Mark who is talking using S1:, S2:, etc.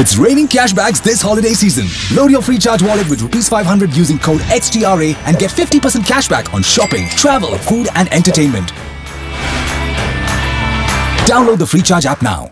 S1: It's raining cashbacks this holiday season. Load your Freecharge wallet with rupees 500 using code XTRA and get 50% cashback on shopping, travel, food and entertainment. Download the Freecharge app now.